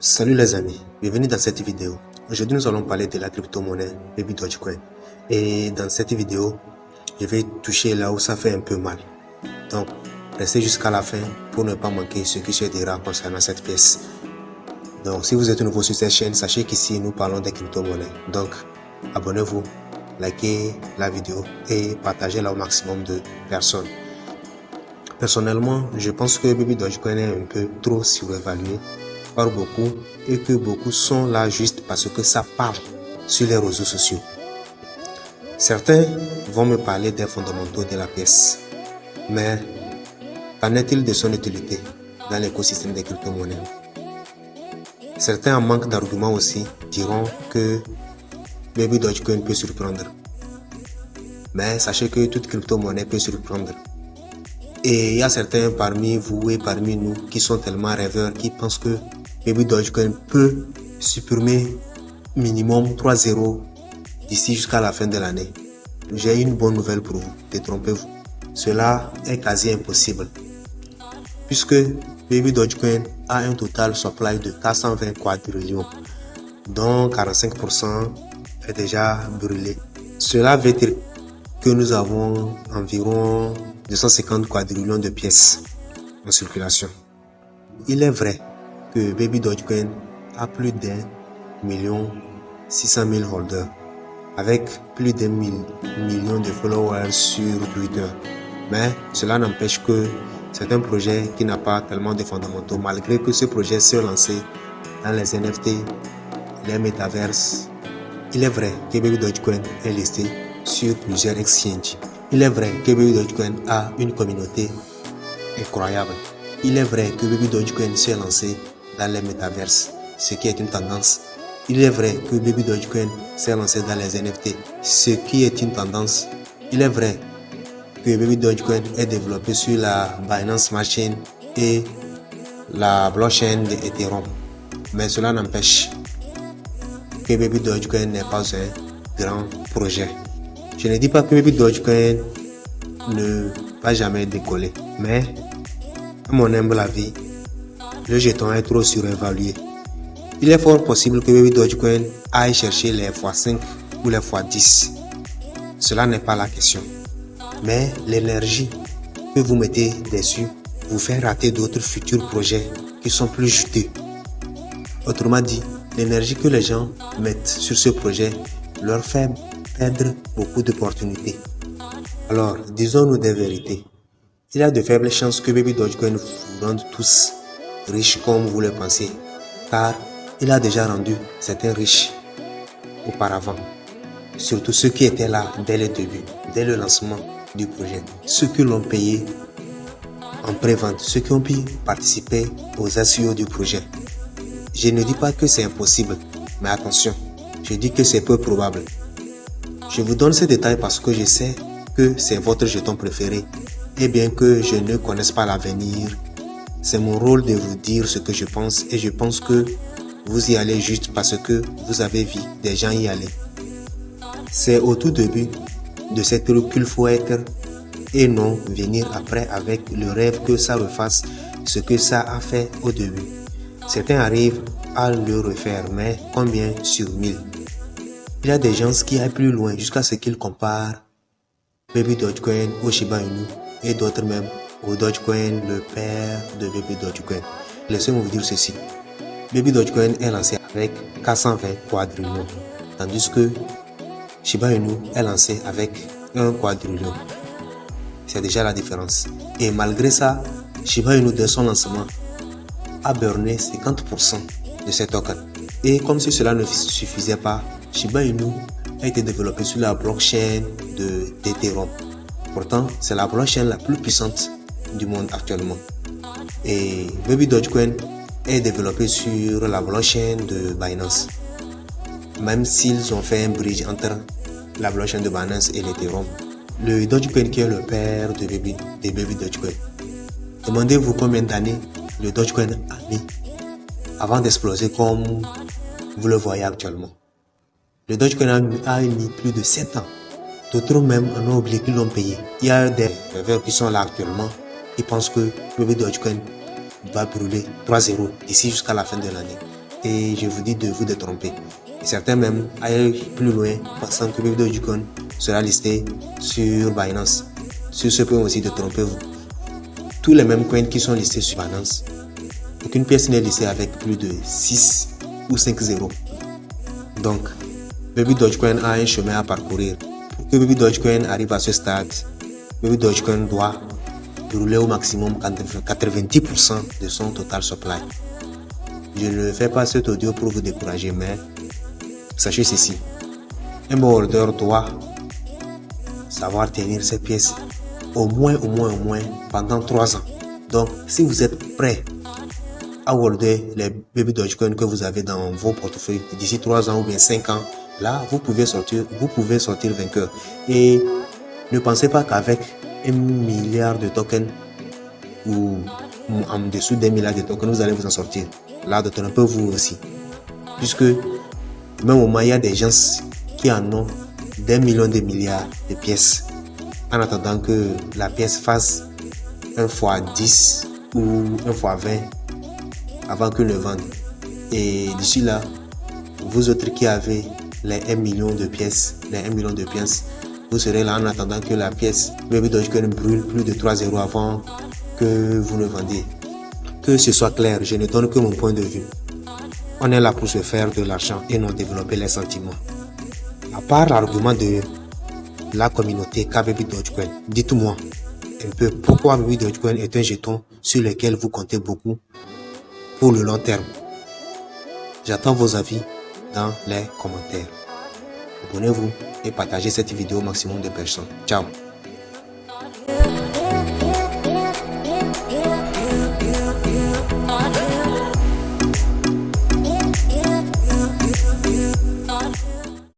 Salut les amis, bienvenue dans cette vidéo. Aujourd'hui nous allons parler de la crypto-monnaie Baby Dogecoin. Et dans cette vidéo, je vais toucher là où ça fait un peu mal. Donc, restez jusqu'à la fin pour ne pas manquer ce qui se dira concernant cette pièce. Donc, si vous êtes nouveau sur cette chaîne, sachez qu'ici nous parlons des crypto-monnaies. Donc, abonnez-vous, likez la vidéo et partagez-la au maximum de personnes. Personnellement, je pense que Baby Dogecoin est un peu trop surévalué par beaucoup et que beaucoup sont là juste parce que ça parle sur les réseaux sociaux. Certains vont me parler des fondamentaux de la pièce, mais qu'en est-il de son utilité dans l'écosystème des crypto-monnaies? Certains en manque d'arguments aussi diront que Baby Dogecoin peut surprendre. Mais sachez que toute crypto-monnaie peut surprendre. Et il y a certains parmi vous et parmi nous qui sont tellement rêveurs qui pensent que Dogecoin peut supprimer minimum 3 zéros d'ici jusqu'à la fin de l'année. J'ai une bonne nouvelle pour vous, détrompez-vous. Cela est quasi impossible. Puisque Baby Dogecoin a un total supply de 420 quadrillions, dont 45% est déjà brûlé. Cela veut dire que nous avons environ 250 quadrillions de pièces en circulation. Il est vrai Baby Dogecoin a plus d'un million 600 000 holders avec plus d'un million de followers sur Twitter. Mais cela n'empêche que c'est un projet qui n'a pas tellement de fondamentaux malgré que ce projet s'est lancé dans les NFT, les métaverses. Il est vrai que Baby Dogecoin est listé sur plusieurs exchanges il est vrai que Baby Dogecoin a une communauté incroyable. Il est vrai que Baby Dogecoin s'est lancé dans les métaverses, ce qui est une tendance. Il est vrai que Baby Dogecoin s'est lancé dans les NFT, ce qui est une tendance. Il est vrai que Baby Dogecoin est développé sur la Binance Machine et la blockchain de Ethereum. Mais cela n'empêche que Baby Dogecoin n'est pas un grand projet. Je ne dis pas que Baby Dogecoin ne va jamais décoller, mais à mon humble avis, le jeton est trop surévalué. Il est fort possible que Baby Dogecoin aille chercher les x5 ou les x10. Cela n'est pas la question. Mais l'énergie que vous mettez dessus vous fait rater d'autres futurs projets qui sont plus juteux. Autrement dit, l'énergie que les gens mettent sur ce projet leur fait perdre beaucoup d'opportunités. Alors, disons-nous des vérités. Il y a de faibles chances que Baby Dogecoin vous rende tous riches comme vous le pensez, car il a déjà rendu certains riches auparavant. Surtout ceux qui étaient là dès le début, dès le lancement du projet. Ceux qui l'ont payé en pré-vente, ceux qui ont pu participer aux assurances du projet. Je ne dis pas que c'est impossible, mais attention, je dis que c'est peu probable. Je vous donne ces détails parce que je sais que c'est votre jeton préféré et bien que je ne connaisse pas l'avenir, c'est mon rôle de vous dire ce que je pense et je pense que vous y allez juste parce que vous avez vu des gens y aller. C'est au tout début de cette truc qu'il faut être et non venir après avec le rêve que ça refasse ce que ça a fait au début. Certains arrivent à le refaire, mais combien sur mille? Il y a des gens qui aillent plus loin jusqu'à ce qu'ils comparent Baby Dogecoin au Shiba Inu et d'autres même au Dogecoin, le père de Baby Dogecoin. Laissez-moi vous dire ceci. Baby Dogecoin est lancé avec 420 quadrillions, tandis que Shiba Inu est lancé avec un quadrillion. C'est déjà la différence. Et malgré ça, Shiba Inu dès son lancement a burné 50% de ses tokens. Et comme si cela ne suffisait pas, Shiba Inu a été développé sur la blockchain de d'Ethereum. Pourtant, c'est la blockchain la plus puissante du monde actuellement. Et Baby Dogecoin est développé sur la blockchain de Binance. Même s'ils ont fait un bridge entre la blockchain de Binance et l'Ethereum. Le Dogecoin qui est le père de Baby, de Baby Dogecoin. Demandez-vous combien d'années le Dogecoin a mis avant d'exploser comme vous le voyez actuellement. Le Dogecoin a mis plus de 7 ans. D'autres même en ont oublié qu'ils l'ont payé. Il y a des rêveurs qui sont là actuellement qui pensent que le Dogecoin va brûler 3-0 d'ici jusqu'à la fin de l'année. et je vous dis de vous détromper. certains même aillent plus loin pensant que Baby Dogecoin sera listé sur Binance. Sur ce point aussi de tromper vous? Tous les mêmes coins qui sont listés sur Binance, aucune pièce n'est listée avec plus de 6 ou 5 zéros. Donc, Baby Dogecoin a un chemin à parcourir. Pour que Baby Dogecoin arrive à ce stade, Baby Dogecoin doit rouler au maximum 90% de son total supply. Je ne fais pas cet audio pour vous décourager, mais sachez ceci. Un bon holder doit savoir tenir ses pièces au moins, au moins, au moins pendant 3 ans. Donc, si vous êtes prêt à holder les baby Dogecoin que vous avez dans vos portefeuilles d'ici 3 ans ou bien 5 ans, là, vous pouvez sortir, vous pouvez sortir vainqueur. Et ne pensez pas qu'avec un milliard de tokens ou en dessous d'un milliard de tokens, vous allez vous en sortir. Là, de un peu vous aussi. Puisque même au moins, il y a des gens qui en ont des millions de milliards de pièces en attendant que la pièce fasse un fois 10 ou un fois 20 avant que le vendent. Et d'ici là, vous autres qui avez les 1 million de pièces, les 1 million de pièces, vous serez là en attendant que la pièce Baby Dogecoin brûle plus de 3 euros avant que vous ne vendiez. Que ce soit clair, je ne donne que mon point de vue. On est là pour se faire de l'argent et non développer les sentiments. À part l'argument de la communauté KBB Dogecoin, dites-moi un peu pourquoi Baby Dogecoin est un jeton sur lequel vous comptez beaucoup pour le long terme. J'attends vos avis dans les commentaires. Abonnez-vous et partagez cette vidéo au maximum de personnes. Ciao